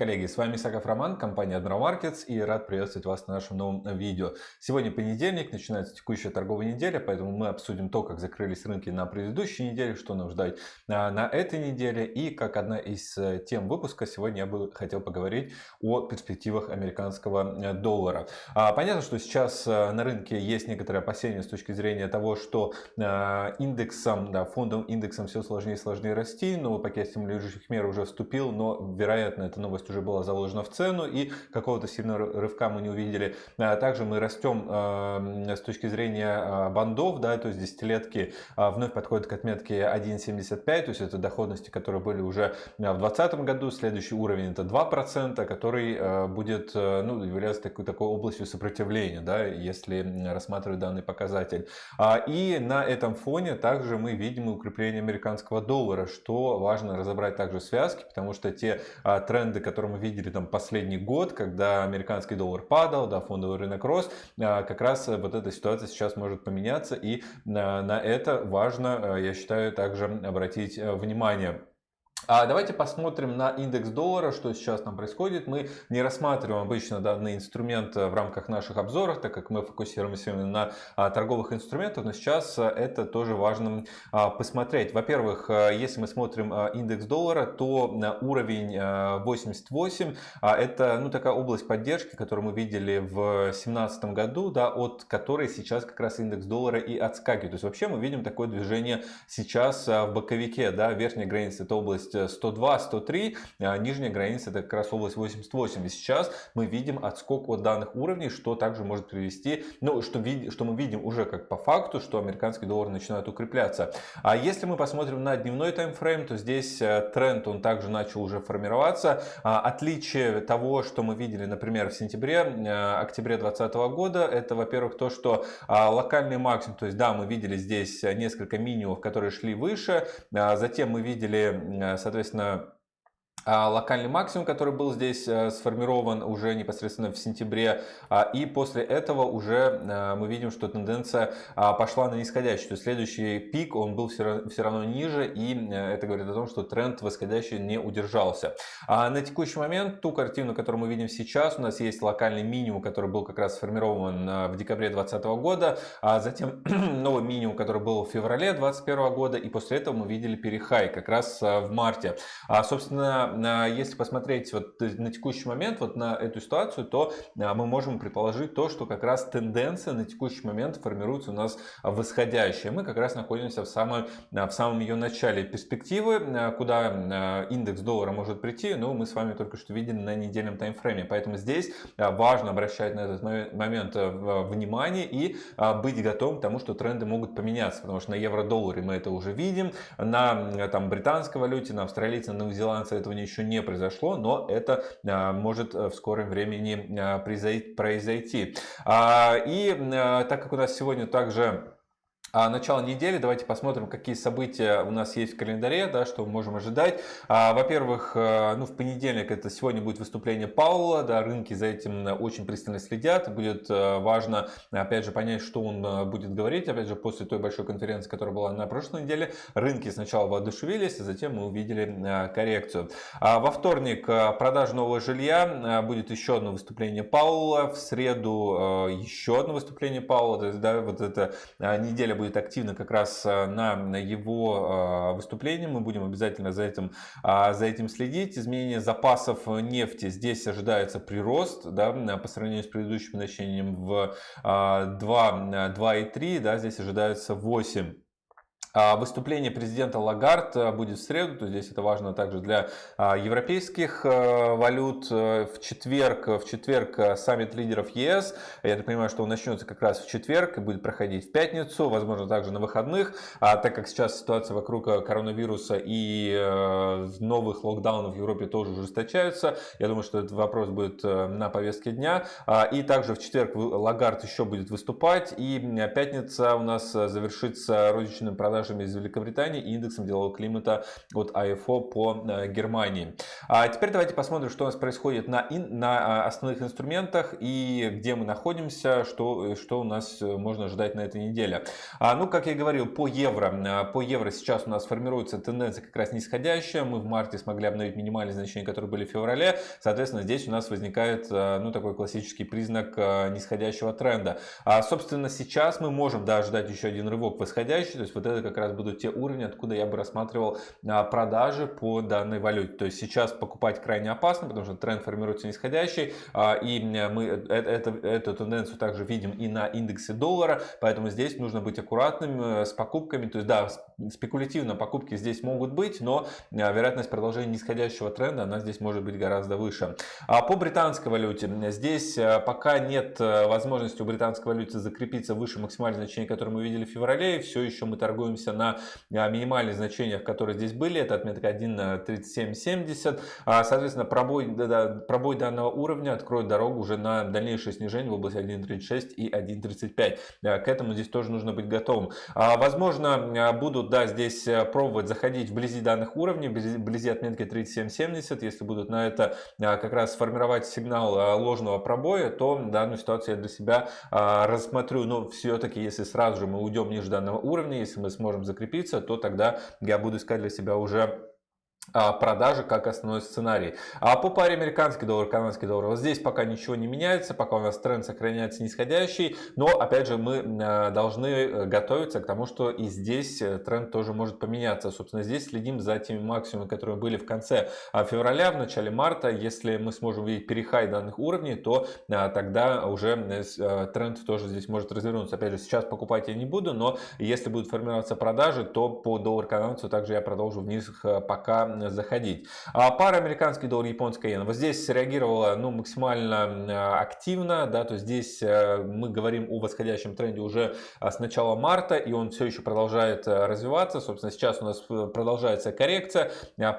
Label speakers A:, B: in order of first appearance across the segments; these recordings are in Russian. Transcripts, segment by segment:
A: Коллеги! С вами Саков Роман, компания Admiral Markets и рад приветствовать вас на нашем новом видео. Сегодня понедельник, начинается текущая торговая неделя, поэтому мы обсудим то, как закрылись рынки на предыдущей неделе, что нам ждать на, на этой неделе. И как одна из э, тем выпуска, сегодня я бы хотел поговорить о перспективах американского э, доллара. А, понятно, что сейчас э, на рынке есть некоторые опасения с точки зрения того, что индексом, да, фондом индексом все сложнее и сложнее расти, новый пакет стимулирующих мер уже вступил, но вероятно эта новость уже была заложена в цену и какого-то сильного рывка мы не увидели. А также мы растем а, с точки зрения а, бандов, да, то есть десятилетки вновь подходят к отметке 1,75, то есть это доходности, которые были уже в 2020 году. Следующий уровень это 2%, который будет ну, являться такой, такой областью сопротивления, да, если рассматривать данный показатель. И на этом фоне также мы видим укрепление американского доллара, что важно разобрать также связки, потому что те тренды тренды, которые мы видели там последний год, когда американский доллар падал, да, фондовый рынок рос, а, как раз вот эта ситуация сейчас может поменяться, и на, на это важно, я считаю, также обратить э, внимание. А давайте посмотрим на индекс доллара, что сейчас там происходит. Мы не рассматриваем обычно данный инструмент в рамках наших обзоров, так как мы фокусируемся именно на а, торговых инструментах, но сейчас а, это тоже важно посмотреть. Во-первых, если мы смотрим индекс доллара, то уровень 88 это ну, такая область поддержки, которую мы видели в 2017 году, да, от которой сейчас как раз индекс доллара и отскакивает. То есть вообще мы видим такое движение сейчас в боковике, да, верхняя граница это область 102, 103, а нижняя граница это как раз область 88. И сейчас мы видим отскок от данных уровней, что также может привести, ну, что, что мы видим уже как по факту, что американский доллар начинает укрепляться. А если мы посмотрим на дневной таймфрейм, то здесь э, тренд, он также начал уже формироваться. А, отличие того, что мы видели, например, в сентябре, э, октябре 2020 года, это, во-первых, то, что а, локальный максимум, то есть, да, мы видели здесь несколько минимумов, которые шли выше, а затем мы видели, соответственно, локальный максимум, который был здесь э, сформирован уже непосредственно в сентябре. А, и после этого уже э, мы видим, что тенденция а, пошла на нисходящую. То есть следующий пик, он был все равно ниже. И э, это говорит о том, что тренд восходящий не удержался. На текущий момент ту картину, которую мы видим сейчас, у нас есть локальный минимум, который был как раз сформирован в декабре 2020 года. А затем новый минимум, который был в феврале 2021 года. И после этого мы видели перехай как раз в марте. Собственно, если посмотреть вот на текущий момент, вот на эту ситуацию, то а, мы можем предположить то, что как раз тенденция на текущий момент формируется у нас восходящая. Мы как раз находимся в, самой, а, в самом ее начале перспективы, а, куда индекс доллара может прийти, но мы с вами только что видели на недельном таймфрейме. Поэтому здесь важно обращать на этот момент внимание и быть готовым к тому, что тренды могут поменяться, потому что на евро-долларе мы это уже видим, на там, британской валюте, на австралийце, на новозеландце этого не еще не произошло, но это а, может э, в скором времени а, произойти. А, и так как у нас сегодня также а начало недели, давайте посмотрим, какие события у нас есть в календаре, да, что мы можем ожидать. А, Во-первых, э, ну, в понедельник это сегодня будет выступление Паула, да, рынки за этим очень пристально следят. Будет э, важно, опять же, понять, что он э, будет говорить. Опять же, после той большой конференции, которая была на прошлой неделе, рынки сначала воодушевились, а затем мы увидели коррекцию. А во вторник продажа нового жилья, будет еще одно выступление Паула, в среду еще одно выступление Паула, то есть, да, вот эта неделя будет активно как раз э, на его э, выступлении. Мы будем обязательно за этим, а, за этим следить. Изменение запасов нефти. Здесь ожидается прирост да, по сравнению с предыдущим значением в 2,3. А, да, здесь ожидается 8 а, выступление президента Лагард э, будет в среду, то здесь это важно также для а, европейских э, валют. Э, в четверг, в четверг саммит лидеров ЕС. Я так понимаю, что он начнется как раз в четверг и будет проходить в пятницу, возможно также на выходных. А так как сейчас ситуация вокруг коронавируса и новых локдаунов в Европе тоже ужесточаются, я думаю, что этот вопрос будет на повестке дня. А, и также в четверг Лагард еще будет выступать. И пятница у нас завершится розничным продажем продажами из Великобритании и индексом делового климата от АФО по Германии. А теперь давайте посмотрим, что у нас происходит на, ин, на основных инструментах и где мы находимся, что, что у нас можно ожидать на этой неделе. А, ну, как я говорил, по евро, по евро сейчас у нас формируется тенденция как раз нисходящая. Мы в марте смогли обновить минимальные значения, которые были в феврале. Соответственно, здесь у нас возникает ну, такой классический признак нисходящего тренда. А, собственно, сейчас мы можем да, ждать еще один рывок восходящий. То есть вот это как раз будут те уровни, откуда я бы рассматривал а, продажи по данной валюте. То есть сейчас покупать крайне опасно, потому что тренд формируется нисходящий. А, и мы э, это, эту тенденцию также видим и на индексе доллара. Поэтому здесь нужно быть аккуратным э, с покупками. То есть да, спекулятивно покупки здесь могут быть, но а, вероятность продолжения нисходящего тренда, она здесь может быть гораздо выше. А по британской валюте, здесь э, пока нет возможности у британской валюты закрепиться выше максимальных значений, которые мы видели в феврале. Все еще мы торгуемся на минимальных значениях, которые здесь были. Это отметка 1.3770. А, соответственно, пробой, пробой данного уровня откроет дорогу уже на дальнейшее снижение в области 1.36 и 1.35. К этому здесь тоже нужно быть готовым. А, возможно, будут да, здесь пробовать заходить вблизи данных уровней, вблизи отметки 3770. Если будут на это как раз сформировать сигнал ложного пробоя, то данную ситуацию я для себя рассмотрю. Но все-таки, если сразу же мы уйдем ниже данного уровня, если мы сможем закрепиться, то тогда я буду искать для себя уже продажи как основной сценарий. А по паре американский доллар, канадский доллар, вот здесь пока ничего не меняется, пока у нас тренд сохраняется нисходящий, но опять же мы а, должны э, готовиться к тому, что и здесь э, тренд тоже может поменяться. Собственно, здесь следим за теми максимумами, которые были в конце а, февраля, в начале марта. Если мы сможем видеть перехай данных уровней, то тогда уже э, тренд тоже здесь может развернуться. Опять же, сейчас покупать я не буду, но если будут формироваться продажи, то по доллар канадцу также я продолжу вниз пока заходить. А пара американский доллар, японская иена. Вот здесь реагировала ну, максимально э, активно. Да, то есть здесь э, мы говорим о восходящем тренде уже с начала марта, и он все еще продолжает э, развиваться. Собственно, сейчас у нас продолжается коррекция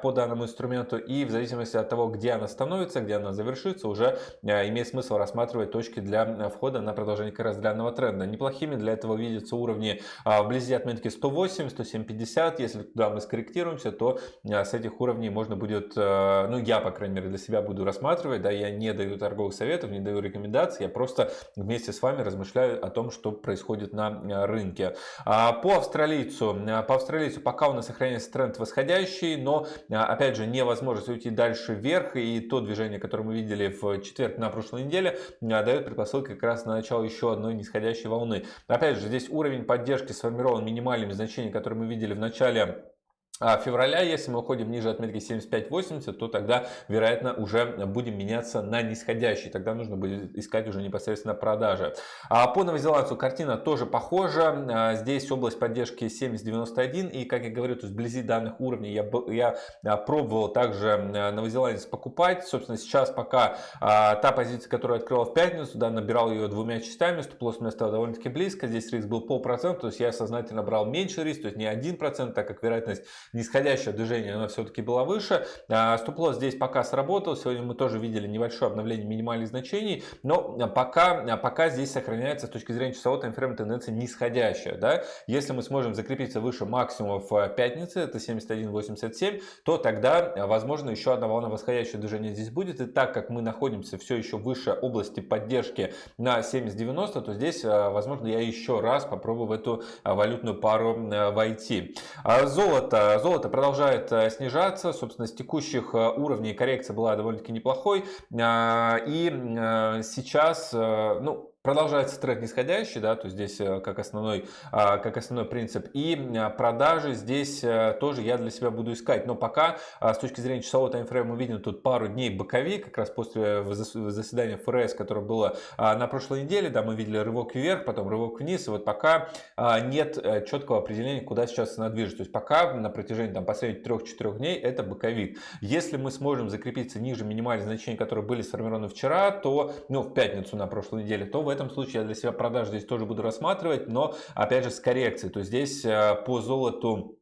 A: по данному инструменту, и в зависимости от того, где она становится, где она завершится, уже имеет смысл рассматривать точки для входа на продолжение как раз данного тренда. Неплохими для этого видятся уровни вблизи отметки 108, 107, 50. Если туда мы скорректируемся, то с этих уровней можно будет, э, ну я, по крайней мере, для себя буду рассматривать, да, я не даю торговых советов, не даю рекомендаций, я просто вместе с вами размышляю о том, что происходит на э, рынке. А по австралийцу, э, по австралийцу пока у нас сохраняется тренд восходящий, но, опять же, невозможность уйти дальше вверх, и то движение, которое мы видели в четверг на прошлой неделе, дает предпосылки как раз на начало еще одной нисходящей волны. Опять же, здесь уровень поддержки сформирован минимальными значениями, которые мы видели в начале февраля, если мы уходим ниже отметки 75-80, то тогда, вероятно, уже будем меняться на нисходящий. Тогда нужно будет искать уже непосредственно продажи. А по новозеландцу картина тоже похожа. А здесь область поддержки 70-91. И, как я говорю, то есть вблизи данных уровней я, я а, пробовал также новозеландец покупать. Собственно, сейчас пока та позиция, которую открывал в пятницу, да, набирал ее двумя частями, стоп-лосс у меня стало довольно-таки близко. Здесь риск был полпроцента, то есть я сознательно брал меньше риск, то есть не 1%, так как вероятность нисходящее движение, оно все-таки было выше. А, стоп-лосс здесь пока сработал. Сегодня мы тоже видели небольшое обновление минимальных значений. Но пока, пока здесь сохраняется с точки зрения часового таймфрейма тенденция нисходящая. Да? Если мы сможем закрепиться выше максимумов пятницы, это 71.87, то тогда, возможно, еще одна волна восходящего движения здесь будет. И так как мы находимся все еще выше области поддержки на 70.90, то здесь, возможно, я еще раз попробую в эту валютную пару войти. Золото золото продолжает э, снижаться. Собственно, с текущих э, уровней коррекция была довольно-таки неплохой. А, и э, сейчас, ну, Продолжается тренд нисходящий, да, то здесь э, как основной, а, как основной принцип. И а, продажи здесь э, тоже я для себя буду искать. Но пока а, с точки зрения часового таймфрейма видим тут пару дней боковик, как раз после заседания ФРС, которое было на прошлой неделе, да, мы видели рывок вверх, потом рывок вниз. И вот пока нет э, четкого определения, куда сейчас цена движется. То есть пока на протяжении там, последних 3-4 дней это боковик. Если мы сможем закрепиться ниже минимальных значений, которые были сформированы вчера, то, ну, в пятницу на прошлой неделе, то в этом случае я для себя продаж здесь тоже буду рассматривать, но опять же с коррекцией. То есть здесь э, по золоту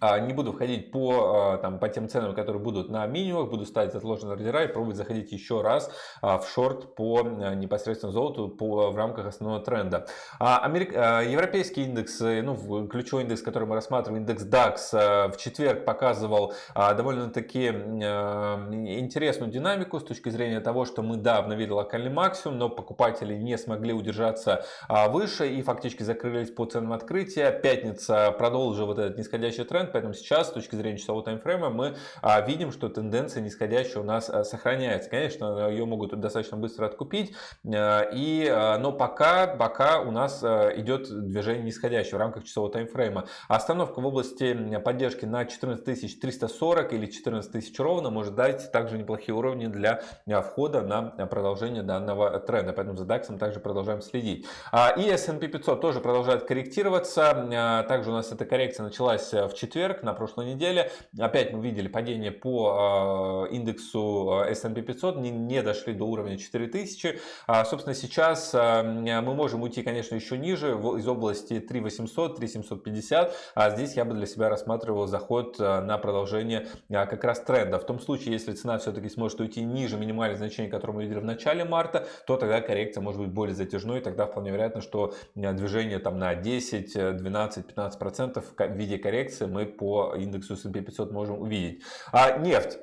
A: не буду входить по, а, там, по тем ценам, которые будут на минимумах, буду ставить отложенные ордера и пробовать заходить еще раз а, в шорт по непосредственно золоту по, в рамках основного тренда. Америк... Европейский индекс, э, ну, ключевой индекс, который мы рассматриваем, индекс DAX, в четверг показывал довольно-таки интересную динамику с точки зрения того, что мы, да, обновили локальный максимум, но покупатели не смогли удержаться выше и фактически закрылись по ценам открытия. Пятница продолжила вот этот нисходящий тренд тренд, поэтому сейчас с точки зрения часового таймфрейма мы а, видим, что тенденция нисходящая у нас а, сохраняется. Конечно, ее могут достаточно быстро откупить, а, и, а, но пока, пока у нас а, идет движение нисходящее в рамках часового таймфрейма. Остановка в области поддержки на 14 340 или 14 тысяч ровно может дать также неплохие уровни для а, входа на продолжение данного тренда. Поэтому за DAX также продолжаем следить. А, и S&P 500 тоже продолжает корректироваться. А, также у нас эта коррекция началась в четверг четверг, на прошлой неделе. Опять мы видели падение по а, индексу а, S&P 500, не, не дошли до уровня 4000. А, собственно, сейчас мы можем уйти, конечно, еще ниже, из области 3800, 3750. А здесь я бы для себя рассматривал заход на продолжение как раз тренда. В том случае, если цена все-таки сможет уйти ниже минимальных значений, которые мы видели в начале марта, то тогда коррекция может быть более затяжной, и тогда вполне вероятно, что движение там на 10, 12, 15 процентов в виде коррекции мы по индексу S&P 500 можем увидеть. А нефть.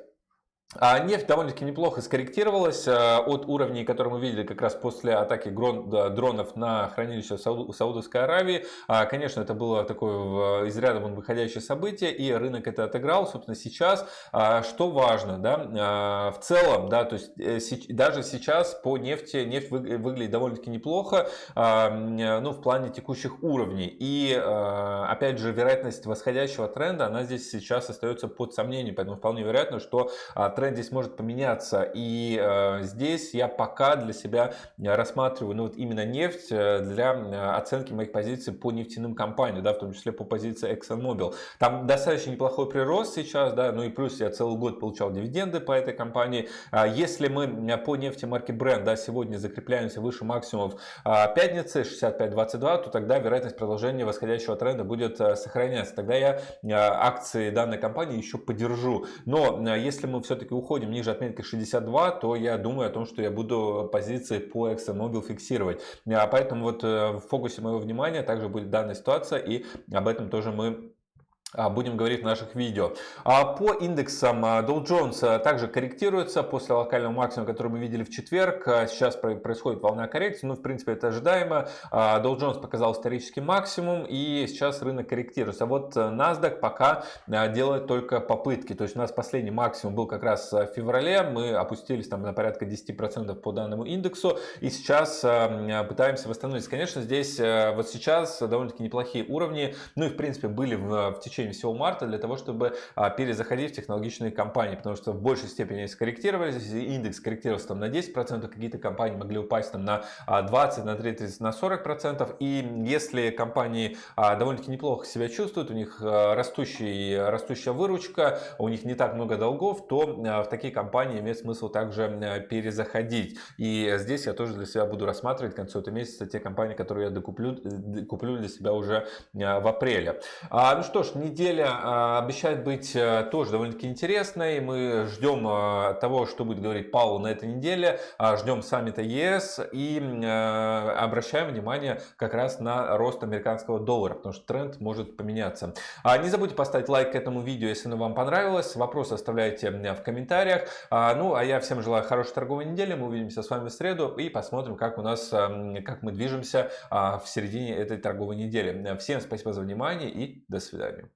A: А нефть довольно-таки неплохо скорректировалась э, от уровней, которые мы видели как раз после атаки дронов на хранилище в Саудовской Аравии. А, конечно, это было такое из ряда вон выходящее событие, и рынок это отыграл. Собственно, сейчас, а, что важно, да, в целом, да, то есть э, даже сейчас по нефти, нефть выглядит довольно-таки неплохо, ну, в плане текущих уровней. И, опять же, вероятность восходящего тренда, она здесь сейчас остается под сомнением, поэтому вполне вероятно, что тренд здесь может поменяться. И э, здесь я пока для себя рассматриваю ну, вот именно нефть э, для э, оценки моих позиций по нефтяным компаниям, да, в том числе по позиции ExxonMobil. Там достаточно неплохой прирост сейчас, да, ну и плюс я целый год получал дивиденды по этой компании. А если мы по нефти марки Brent да, сегодня закрепляемся выше максимумов пятницы 65.22, то тогда вероятность продолжения восходящего тренда будет сохраняться. Тогда я акции данной компании еще подержу. Но если мы все-таки все-таки уходим ниже отметки 62, то я думаю о том, что я буду позиции по ExxonMobil фиксировать. А поэтому вот э, в фокусе моего внимания также будет данная ситуация, и об этом тоже мы будем говорить в наших видео. А по индексам а, Dow Jones также корректируется после локального максимума, который мы видели в четверг. Сейчас происходит волна коррекции, ну в принципе это ожидаемо. Dow Jones показал исторический максимум и сейчас рынок корректируется. А вот NASDAQ пока делает только попытки. То есть у нас последний максимум был как раз в феврале. Мы опустились там на порядка 10% по данному индексу и сейчас пытаемся восстановиться. Конечно здесь вот сейчас довольно-таки неплохие уровни. Ну и в принципе были в, в течение течение всего марта для того, чтобы а, перезаходить в технологичные компании, потому что в большей степени они скорректировались, индекс корректировался там на 10%, какие-то компании могли упасть там на 20, а, на 30, на 40%, и если компании а, довольно-таки неплохо себя чувствуют, у них растущий, растущая выручка, у них не так много долгов, то в такие компании имеет смысл также перезаходить. И здесь я тоже для себя буду рассматривать к концу этого месяца те компании, которые я докуплю, куплю для себя уже в апреле. Ну что ж, неделя а, обещает быть э, тоже довольно-таки интересной. Мы ждем э, того, что будет говорить Паул на этой неделе. А, ждем саммита ЕС и э, обращаем внимание как раз на рост американского доллара, потому что тренд может поменяться. А, не забудьте поставить лайк этому видео, если оно вам понравилось. Вопросы оставляйте в комментариях. Ну, а я всем желаю хорошей торговой недели. Мы увидимся с вами в среду и посмотрим, как у нас, как мы движемся в середине этой торговой недели. Всем спасибо за внимание и до свидания.